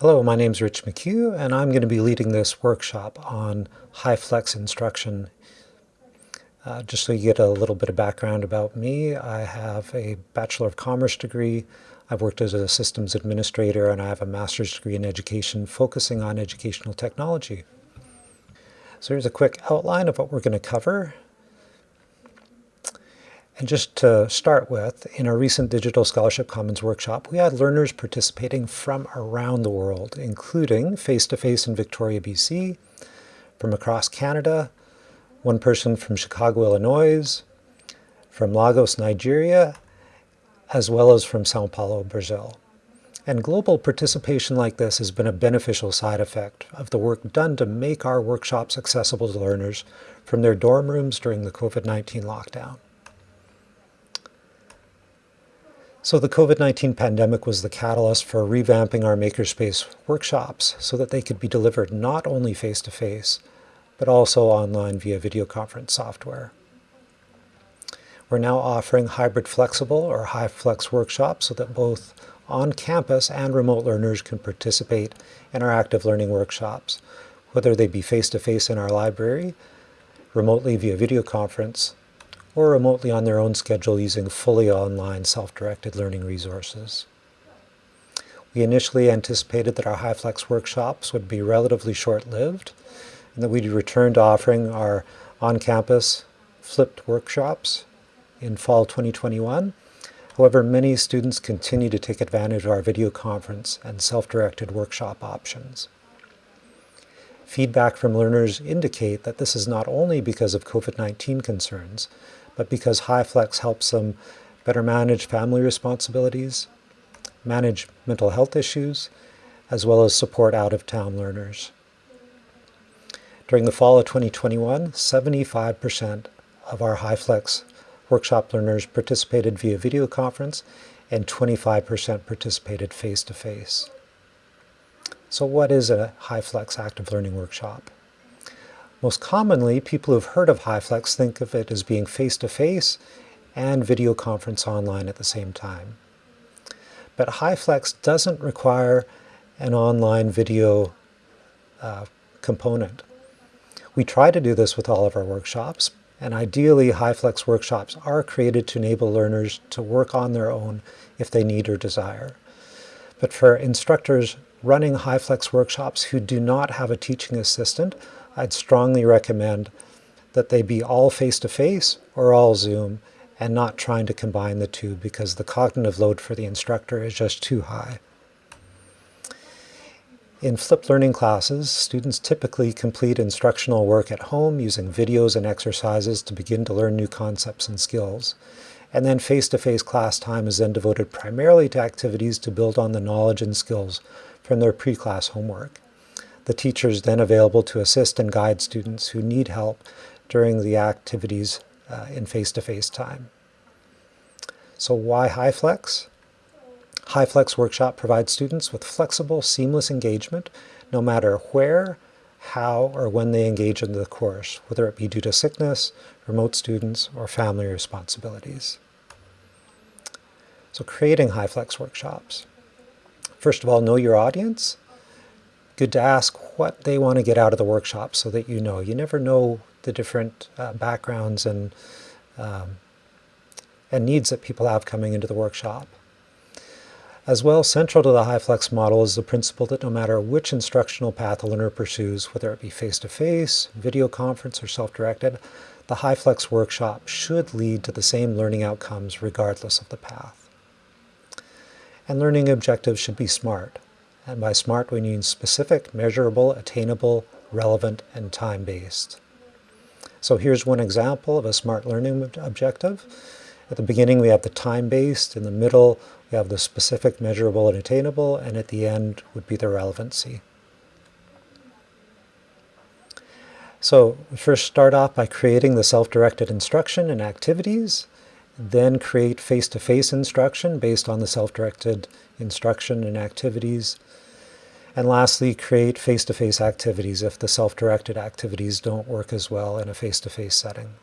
Hello, my name is Rich McHugh, and I'm going to be leading this workshop on HyFlex instruction. Uh, just so you get a little bit of background about me, I have a Bachelor of Commerce degree. I've worked as a systems administrator, and I have a master's degree in education focusing on educational technology. So here's a quick outline of what we're going to cover. And just to start with, in our recent Digital Scholarship Commons workshop, we had learners participating from around the world, including face-to-face -face in Victoria, BC, from across Canada, one person from Chicago, Illinois, from Lagos, Nigeria, as well as from Sao Paulo, Brazil. And global participation like this has been a beneficial side effect of the work done to make our workshops accessible to learners from their dorm rooms during the COVID-19 lockdown. So the COVID-19 pandemic was the catalyst for revamping our Makerspace workshops so that they could be delivered not only face-to-face, -face, but also online via video conference software. We're now offering hybrid flexible or HyFlex workshops so that both on-campus and remote learners can participate in our active learning workshops, whether they be face-to-face -face in our library, remotely via video conference, or remotely on their own schedule using fully online self-directed learning resources. We initially anticipated that our HyFlex workshops would be relatively short-lived and that we'd return to offering our on-campus flipped workshops in fall 2021. However, many students continue to take advantage of our video conference and self-directed workshop options. Feedback from learners indicate that this is not only because of COVID-19 concerns, but because HyFlex helps them better manage family responsibilities, manage mental health issues, as well as support out-of-town learners. During the fall of 2021, 75% of our HyFlex workshop learners participated via video conference and 25% participated face-to-face. -face. So what is a HyFlex active learning workshop? Most commonly, people who've heard of HyFlex think of it as being face-to-face -face and video conference online at the same time. But HyFlex doesn't require an online video uh, component. We try to do this with all of our workshops, and ideally HyFlex workshops are created to enable learners to work on their own if they need or desire. But for instructors running HyFlex workshops who do not have a teaching assistant, I'd strongly recommend that they be all face-to-face -face or all Zoom and not trying to combine the two because the cognitive load for the instructor is just too high. In flipped learning classes, students typically complete instructional work at home using videos and exercises to begin to learn new concepts and skills. And then face-to-face -face class time is then devoted primarily to activities to build on the knowledge and skills from their pre-class homework. The teacher is then available to assist and guide students who need help during the activities uh, in face-to-face -face time. So why HyFlex? HyFlex Workshop provides students with flexible, seamless engagement no matter where, how, or when they engage in the course, whether it be due to sickness, remote students, or family responsibilities. So creating HyFlex workshops. First of all, know your audience good to ask what they want to get out of the workshop so that you know. You never know the different uh, backgrounds and, um, and needs that people have coming into the workshop. As well, central to the HyFlex model is the principle that no matter which instructional path a learner pursues, whether it be face-to-face, -face, video conference, or self-directed, the HyFlex workshop should lead to the same learning outcomes regardless of the path. And learning objectives should be SMART. And by SMART, we mean specific, measurable, attainable, relevant, and time-based. So here's one example of a SMART learning objective. At the beginning, we have the time-based. In the middle, we have the specific, measurable, and attainable. And at the end would be the relevancy. So we first start off by creating the self-directed instruction and activities then create face-to-face -face instruction based on the self-directed instruction and activities. And lastly, create face-to-face -face activities if the self-directed activities don't work as well in a face-to-face -face setting.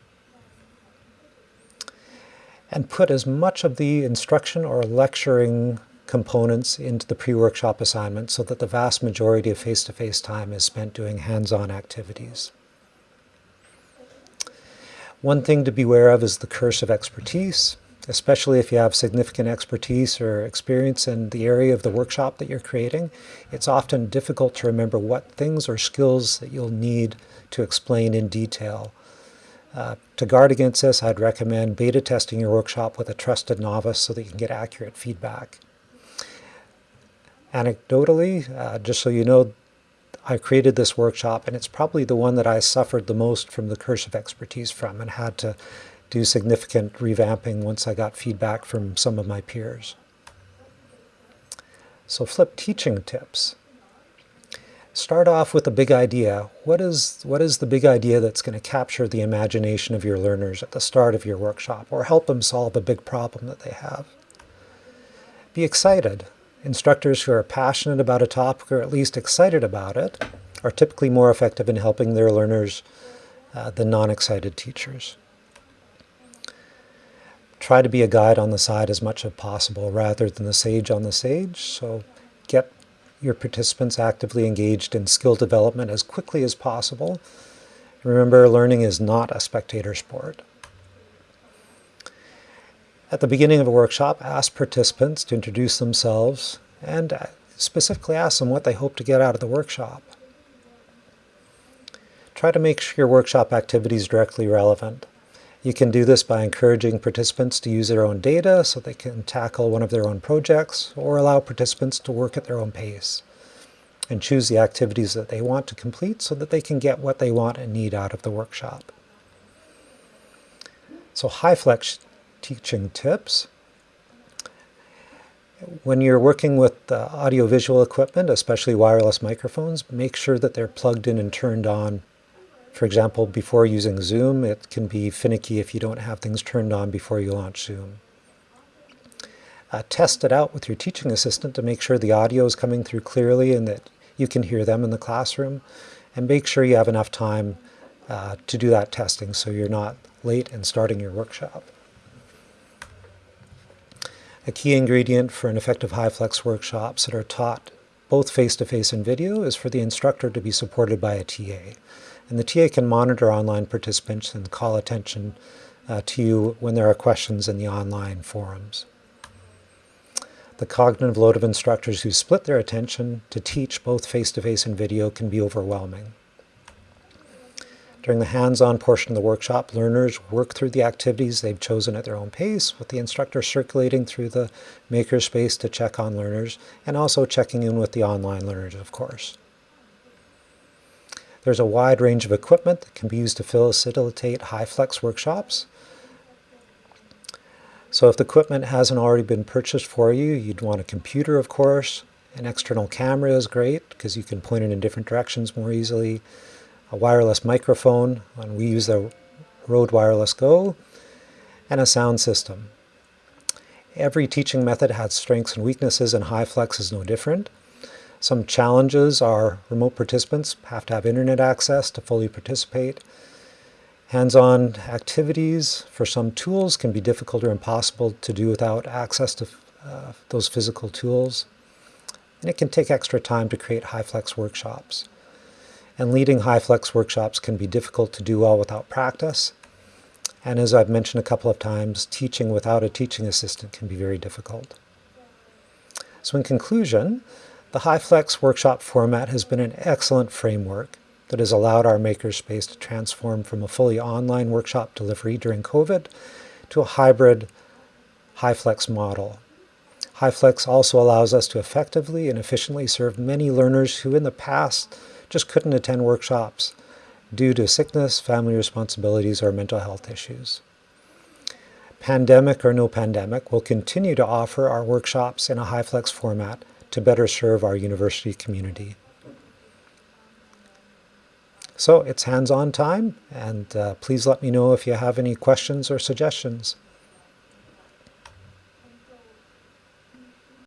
And put as much of the instruction or lecturing components into the pre-workshop assignment so that the vast majority of face-to-face -face time is spent doing hands-on activities. One thing to beware of is the curse of expertise, especially if you have significant expertise or experience in the area of the workshop that you're creating. It's often difficult to remember what things or skills that you'll need to explain in detail. Uh, to guard against this, I'd recommend beta testing your workshop with a trusted novice so that you can get accurate feedback. Anecdotally, uh, just so you know, I created this workshop and it's probably the one that I suffered the most from the curse of expertise from and had to do significant revamping once I got feedback from some of my peers. So flip teaching tips. Start off with a big idea. What is, what is the big idea that's going to capture the imagination of your learners at the start of your workshop or help them solve a big problem that they have? Be excited. Instructors who are passionate about a topic or at least excited about it are typically more effective in helping their learners uh, than non-excited teachers. Try to be a guide on the side as much as possible rather than the sage on the sage. So get your participants actively engaged in skill development as quickly as possible. Remember, learning is not a spectator sport. At the beginning of a workshop, ask participants to introduce themselves and uh, specifically ask them what they hope to get out of the workshop. Try to make sure your workshop activity is directly relevant. You can do this by encouraging participants to use their own data so they can tackle one of their own projects or allow participants to work at their own pace and choose the activities that they want to complete so that they can get what they want and need out of the workshop. So HyFlex teaching tips. When you're working with uh, audiovisual equipment, especially wireless microphones, make sure that they're plugged in and turned on. For example, before using Zoom, it can be finicky if you don't have things turned on before you launch Zoom. Uh, test it out with your teaching assistant to make sure the audio is coming through clearly and that you can hear them in the classroom. And make sure you have enough time uh, to do that testing so you're not late in starting your workshop. A key ingredient for an effective HyFlex workshops that are taught both face-to-face -face and video is for the instructor to be supported by a TA. And the TA can monitor online participants and call attention uh, to you when there are questions in the online forums. The cognitive load of instructors who split their attention to teach both face-to-face -face and video can be overwhelming. During the hands-on portion of the workshop, learners work through the activities they've chosen at their own pace, with the instructor circulating through the makerspace to check on learners, and also checking in with the online learners, of course. There's a wide range of equipment that can be used to facilitate HyFlex workshops. So if the equipment hasn't already been purchased for you, you'd want a computer, of course. An external camera is great because you can point it in different directions more easily a wireless microphone, and we use the Rode Wireless Go, and a sound system. Every teaching method has strengths and weaknesses, and HyFlex is no different. Some challenges are remote participants have to have internet access to fully participate. Hands-on activities for some tools can be difficult or impossible to do without access to uh, those physical tools. And it can take extra time to create HyFlex workshops and leading HyFlex workshops can be difficult to do well without practice. And as I've mentioned a couple of times, teaching without a teaching assistant can be very difficult. So in conclusion, the HyFlex workshop format has been an excellent framework that has allowed our makerspace to transform from a fully online workshop delivery during COVID to a hybrid HyFlex model. HyFlex also allows us to effectively and efficiently serve many learners who in the past just couldn't attend workshops due to sickness, family responsibilities, or mental health issues. Pandemic or no pandemic, we'll continue to offer our workshops in a HyFlex format to better serve our university community. So it's hands-on time, and uh, please let me know if you have any questions or suggestions.